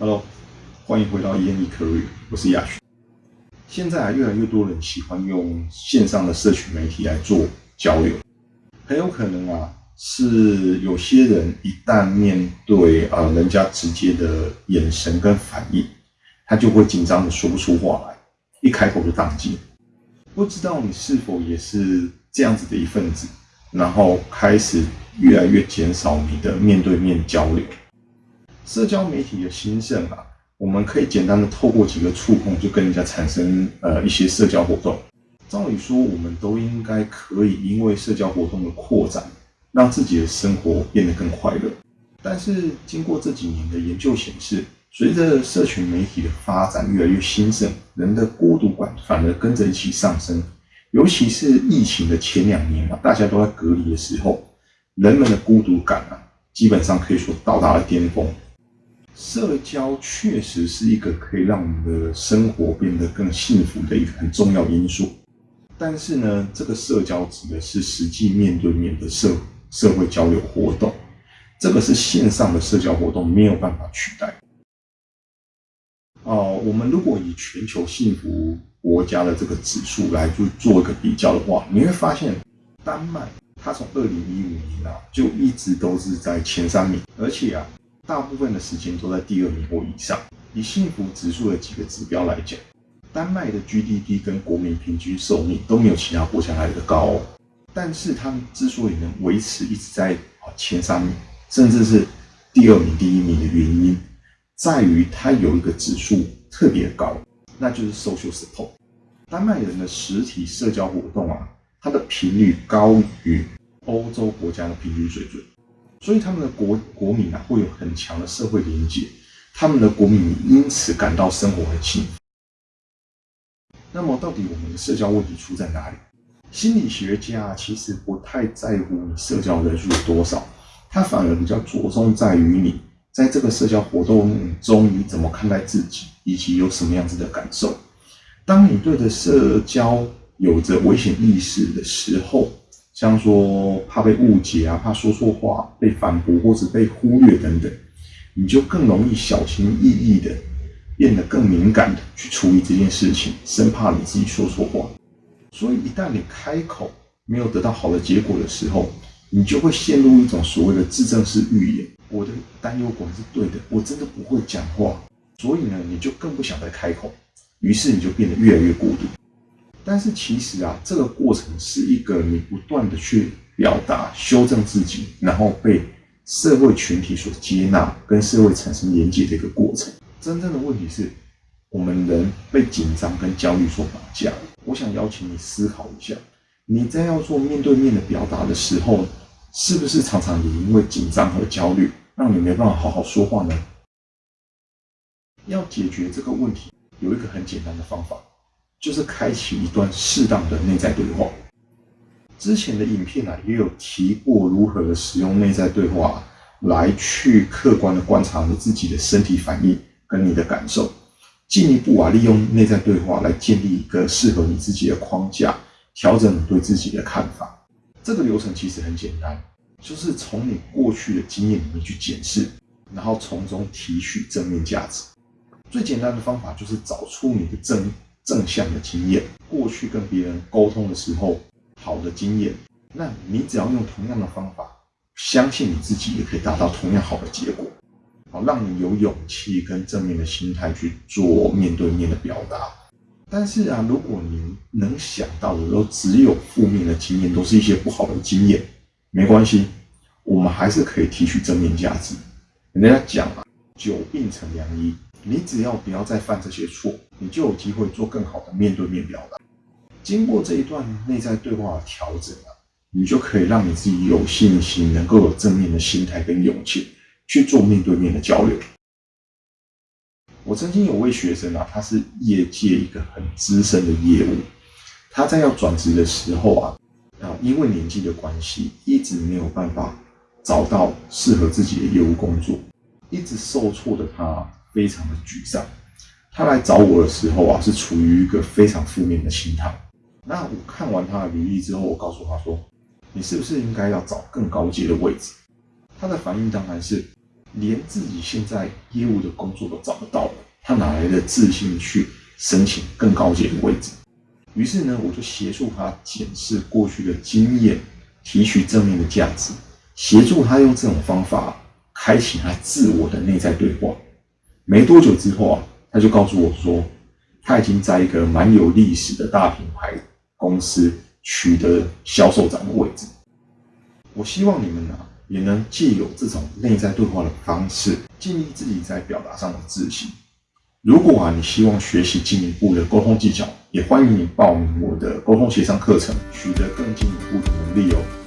Hello，欢迎回到 ENE Career，我是亚轩。现在啊，越来越多人喜欢用线上的社群媒体来做交流，很有可能啊，是有些人一旦面对啊人家直接的眼神跟反应，他就会紧张的说不出话来，一开口就宕机。不知道你是否也是这样子的一份子，然后开始越来越减少你的面对面交流。社交媒体的兴盛啊，我们可以简单的透过几个触碰就跟人家产生呃一些社交活动。照理说，我们都应该可以因为社交活动的扩展，让自己的生活变得更快乐。但是经过这几年的研究显示，随着社群媒体的发展越来越兴盛，人的孤独感反而跟着一起上升。尤其是疫情的前两年啊，大家都在隔离的时候，人们的孤独感啊，基本上可以说到达了巅峰。社交确实是一个可以让我们的生活变得更幸福的一个很重要因素，但是呢，这个社交指的是实际面对面的社社会交流活动，这个是线上的社交活动没有办法取代。哦，我们如果以全球幸福国家的这个指数来就做一个比较的话，你会发现丹麦它从二零一五年啊就一直都是在前三名，而且啊。大部分的时间都在第二名或以上。以幸福指数的几个指标来讲，丹麦的 GDP 跟国民平均寿命都没有其他国家来的高。但是他们之所以能维持一直在前三名，甚至是第二名、第一名的原因，在于它有一个指数特别高，那就是 social support。丹麦人的实体社交活动啊，它的频率高于欧洲国家的平均水准。所以他们的国国民啊，会有很强的社会连结，他们的国民因此感到生活很幸福。那么，到底我们的社交问题出在哪里？心理学家其实不太在乎你社交人数有多少，他反而比较着重在于你在这个社交活动中你怎么看待自己，以及有什么样子的感受。当你对着社交有着危险意识的时候，像说怕被误解啊，怕说错话被反驳或者被忽略等等，你就更容易小心翼翼的，变得更敏感的去处理这件事情，生怕你自己说错话。所以一旦你开口没有得到好的结果的时候，你就会陷入一种所谓的自证式预言：我的担忧果然是对的，我真的不会讲话。所以呢，你就更不想再开口，于是你就变得越来越孤独。但是其实啊，这个过程是一个你不断的去表达、修正自己，然后被社会群体所接纳，跟社会产生连接的一个过程。真正的问题是，我们人被紧张跟焦虑所绑架。我想邀请你思考一下，你在要做面对面的表达的时候，是不是常常也因为紧张和焦虑，让你没办法好好说话呢？要解决这个问题，有一个很简单的方法。就是开启一段适当的内在对话。之前的影片啊，也有提过如何使用内在对话来去客观的观察你自己的身体反应跟你的感受，进一步啊，利用内在对话来建立一个适合你自己的框架，调整你对自己的看法。这个流程其实很简单，就是从你过去的经验里面去检视，然后从中提取正面价值。最简单的方法就是找出你的正。正向的经验，过去跟别人沟通的时候好的经验，那你只要用同样的方法，相信你自己也可以达到同样好的结果，好让你有勇气跟正面的心态去做面对面的表达。但是啊，如果你能想到的都只有负面的经验，都是一些不好的经验，没关系，我们还是可以提取正面价值。人家讲啊，久病成良医。你只要不要再犯这些错，你就有机会做更好的面对面表达。经过这一段内在对话的调整啊，你就可以让你自己有信心，能够有正面的心态跟勇气去做面对面的交流。我曾经有位学生啊，他是业界一个很资深的业务，他在要转职的时候啊，啊，因为年纪的关系，一直没有办法找到适合自己的业务工作，一直受挫的他。非常的沮丧，他来找我的时候啊，是处于一个非常负面的心态。那我看完他的履历之后，我告诉他说：“你是不是应该要找更高阶的位置？”他的反应当然是：“连自己现在业务的工作都找不到，他哪来的自信去申请更高阶的位置？于是呢，我就协助他检视过去的经验，提取正面的价值，协助他用这种方法开启他自我的内在对话。没多久之后啊，他就告诉我说，他已经在一个蛮有历史的大品牌公司取得销售长的位置。我希望你们呢，也能借有这种内在对话的方式，建立自己在表达上的自信。如果啊，你希望学习进一步的沟通技巧，也欢迎你报名我的沟通协商课程，取得更进一步的能力哦。